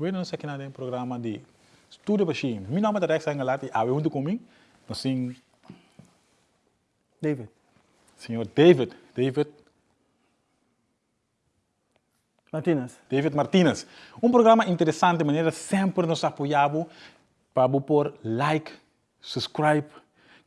Buenos aqui no programa de Estudo Baixinho. Meu nome é Rex Angalati, a eu junto comigo, assim, David. senhor David, David, Martinez. David Martinez. Um programa interessante, maneira sempre nos apoiamos para pôr like, subscribe,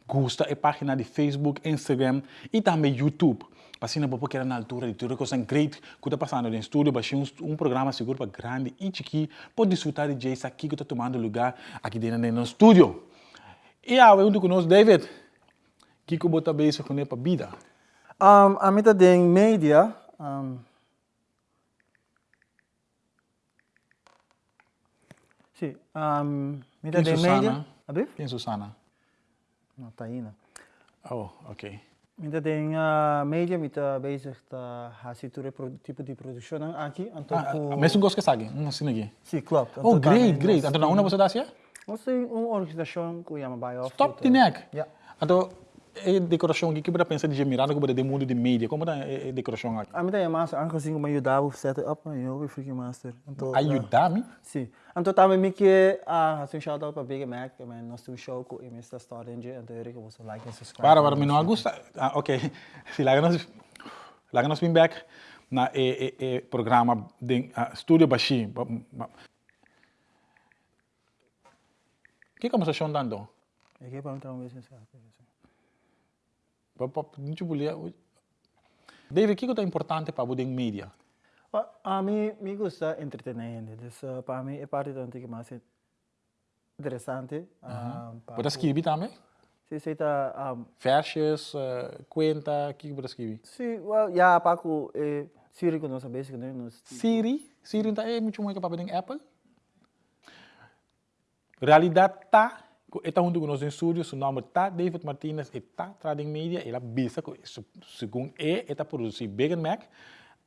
gosta a página de Facebook, Instagram e também YouTube. Assim, não porque era na altura de tudo que é great que está passando no estúdio, baixei um, um programa seguro para grande e chiqui, pode desfrutar de jazz aqui que está tomando lugar aqui dentro do nosso estúdio. E a eu conosco, David, que que bota beijo com ele para vida? Um, a meta de media, um, sim, um, meta de Susana? abrir? Quem é Susana? Não, tá aí, né? Oh, ok. Meta de uh, media, meta bezig ta hasiture pro, tipo de produção aqui, então Ah, com... ah, mesmo gosto que sabe, um assim aqui. Sim, klopt. Oh, great, great. Então, una você dá assim? Nós temos uma organização que chama Off. Stop the neck. Ja. Então, a decoração aqui que você pensa de gemirada que de mundo de mídia, como é a decoração aqui? A meta é massa, aangezien ik me ajudava a set up, eu fui freaking master. Então, Ajudar-me? Sim. Então também me que ah, um shout out para Big Mac, mas nós temos um show com o Mr. Storage, então eu que like e subscribe. Para, para, me não gusta. Ah, ok. Se lá nós, lá nós vim back na e, e, e programa de uh, Studio Bashi. O que como você dando? Eu queria perguntar uma vez assim. Não te bolia. David, o que é importante para o mídia? A mim me gusta entretenimento, então para mim é parte do que mais interessante. Pode escrever também? Se você está Versjes, uh, conta, o que você escreve? Sim, well, ja, Paco, eh, Siri que nós né? Nós Siri, Siri não é muito muito para o Apple. Realidade tá, em estúdio, seu nome tá David Martinez, e tá Trading Media, ela bisa segundo e está produzir Big Mac.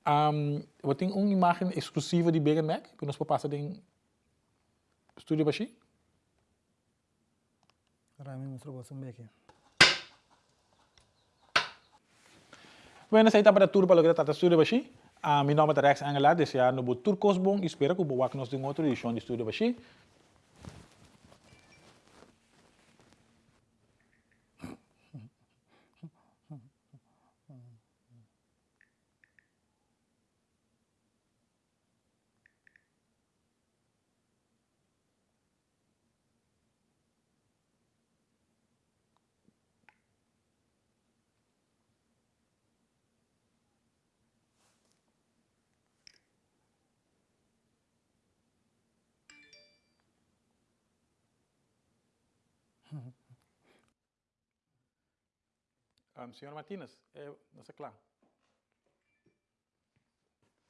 Um, eu tenho uma imagem exclusiva de Big Mac que nós passar em estúdio baixi. Rami mostrou você um beque. Bueno, essa é a temperatura para lograr o estúdio baixi. Uh, meu nome é Rex Angela, desejar no Turcos bom, espero que boa que nós tenhamos outra edição de estúdio baixi. Um, senhor Martínez, é, não sei claro.